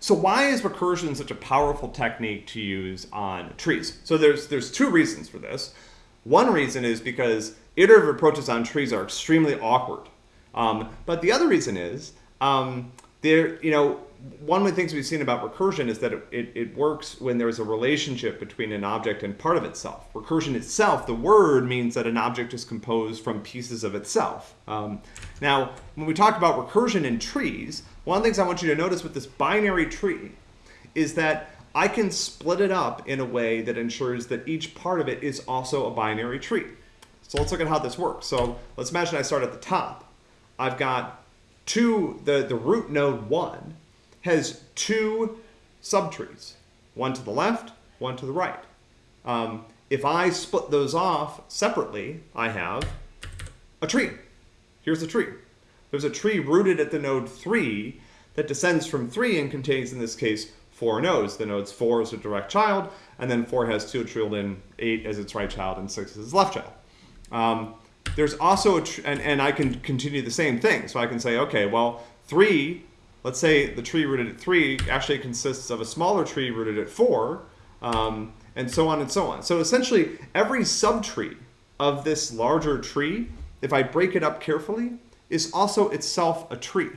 so why is recursion such a powerful technique to use on trees? So there's there's two reasons for this. One reason is because iterative approaches on trees are extremely awkward. Um, but the other reason is um, there, you know, one of the things we've seen about recursion is that it, it, it, works when there's a relationship between an object and part of itself. Recursion itself, the word means that an object is composed from pieces of itself. Um, now, when we talk about recursion in trees, one of the things I want you to notice with this binary tree is that I can split it up in a way that ensures that each part of it is also a binary tree. So let's look at how this works. So let's imagine I start at the top. I've got two, the, the root node one has two subtrees, one to the left, one to the right. Um, if I split those off separately, I have a tree. Here's a tree. There's a tree rooted at the node 3 that descends from 3 and contains, in this case, four nodes. The nodes 4 is a direct child, and then 4 has two children, 8 as its right child, and 6 as its left child. Um, there's also, and, and I can continue the same thing. So I can say, okay, well, 3, let's say the tree rooted at 3 actually consists of a smaller tree rooted at 4, um, and so on and so on. So essentially, every subtree of this larger tree, if I break it up carefully, is also itself a tree.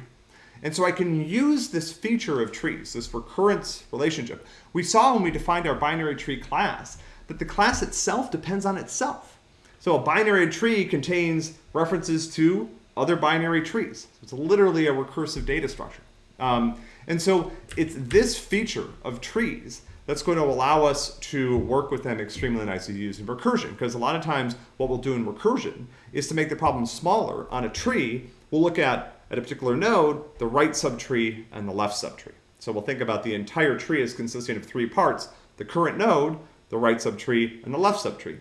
And so I can use this feature of trees, this recurrence relationship. We saw when we defined our binary tree class that the class itself depends on itself. So a binary tree contains references to other binary trees. So it's literally a recursive data structure. Um, and so it's this feature of trees that's going to allow us to work with them extremely nicely using recursion. Because a lot of times what we'll do in recursion is to make the problem smaller on a tree, we'll look at, at a particular node, the right subtree and the left subtree. So we'll think about the entire tree as consisting of three parts, the current node, the right subtree, and the left subtree.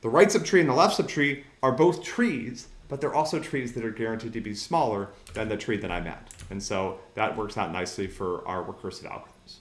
The right subtree and the left subtree are both trees, but they're also trees that are guaranteed to be smaller than the tree that I'm at. And so that works out nicely for our recursive algorithms.